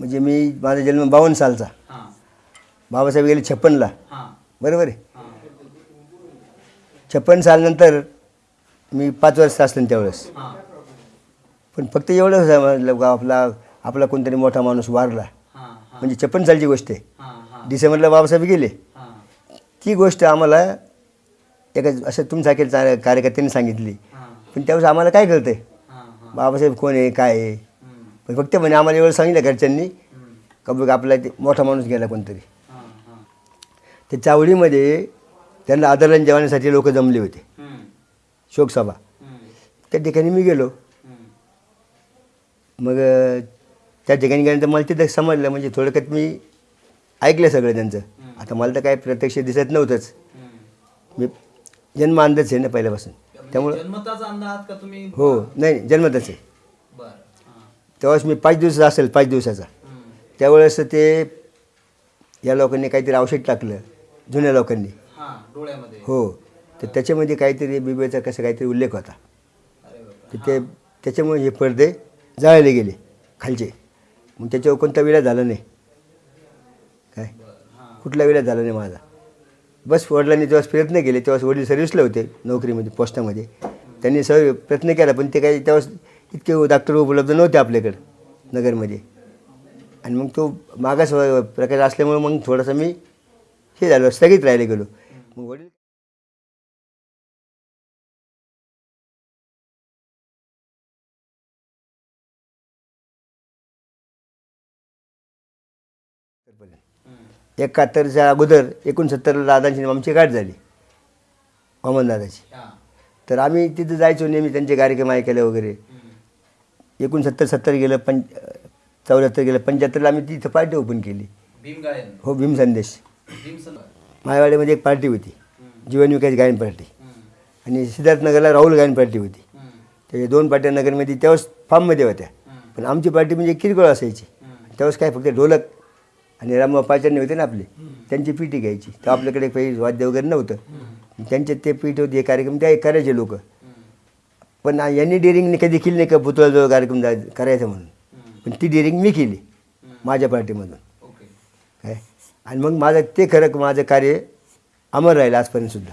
म्हणजे मी माझा जन्म बावन्न सालचा. बाबासाहेब गेले छप्पनला. बरोबर आहे? छप्पन सालनंतर मी पाच वर्ष असलं त्यावेळेस. पण फक्त एवढं समजलं का आपला आपला कोणतरी मोठा माणूस वारला. म्हणजे छप्पन सालची गोष्ट आहे. डिसेंबरला बाबासाहेब गेले. ती गोष्ट आम्हाला एका असं तुमच्यासारख्या कार्यकर्त्यांनी सांगितली. पण त्यावेळेस आम्हाला काय कळतंय? हां. बाबासाहेब कोण आहे काय आहे? पण फक्त म्हणे आम्हाला एवढं सांगितलं घरच्यांनी का बघ आपला ते मोठा माणूस गेला कोणतरी. त्या चावडीमध्ये त्यांना आदरण जेवण्यासाठी लोक जमले होते. शोकसभा त्या ठिकाणी मी गेलो. मग त्या ठिकाणी गेल्यानंतर मला तिथं समजलं म्हणजे थोडक्यात मी ऐकलं सगळं त्यांचं. आता मला तर काय प्रत्यक्ष दिसत नव्हतंच. मी जन्म अंदाज आहे ना पहिल्यापासून. त्यामुळं का तुम्ही हो नाही जन्मतच आहे. तेव्हाच मी पाच दिवसाचा असेल पाच दिवसाचा. त्यावेळेस ते या लोकांनी काहीतरी औषध टाकलं जुन्या लोकांनी. हां डोळ्यामध्ये. हो. तर त्याच्यामध्ये काहीतरी बिबेचा कसं काहीतरी उल्लेख होता. तर ते त्याच्यामुळे हे पडदे जाळले गेले खालचे. मग त्याच्यावर कोणता विडा झाला नाही. काय? हां. कुठला विडा झाला नाही माझा. बस वडिलांनी तेव्हा प्रयत्न केले तेव्हा वडील सर्व्हिसला होते नोकरीमध्ये पोस्टामध्ये. त्यांनी सर प्रयत्न केला पण ते काही तेव्हा इतके डॉक्टर उपलब्ध नव्हते आपल्याकडं नगरमध्ये. आणि मग तो मागास प्रकार असल्यामुळे मग थोडासा मी हे झालो स्थगित राहिले गेलो. मग वडील एकाहत्तरच्या अगोदर एकोणसत्तरला दादांची आमची गाठ झाली वामन दादाची तर आम्ही तिथं जायचो नेहमी त्यांचे कार्यक्रम ऐकायला वगैरे. एकोणसत्तर सत्तर गेलं पंच चौऱ्याहत्तर गेलं पंच्याहत्तरला आम्ही तिथं पार्टी ओपन केली. हो भीम संदेश. मायवाडीमध्ये एक पार्टी होती. जीवन विकास गायन पार्टी आणि सिद्धार्थनगरला राहुल गायन पार्टी होती. त्याच्या दोन पार्ट्या नगरमध्ये तेव्हाच फार्ममध्ये होत्या. पण आमची पार्टी म्हणजे किरकोळ असायची. तेव्हाच काय फक्त ढोलक आणि रामबा पाचारणे होते ना आपले. त्यांची पिठी घ्यायची. तर आपल्याकडे काही वाद्य वगैरे नव्हतं. त्यांचे ते पीठ होते हे कार्यक्रम ते करायचे लोक. पण यांनी डेअरिंगने कधी केली नाही का? पुतळाजवळ कार्यक्रम करायचा म्हणून. पण ती डेअरिंग मी केली माझ्या पार्टीमधून. काय? आणि मग माझं ते खरं माझं कार्य अमर राहिलं आजपर्यंत सुद्धा.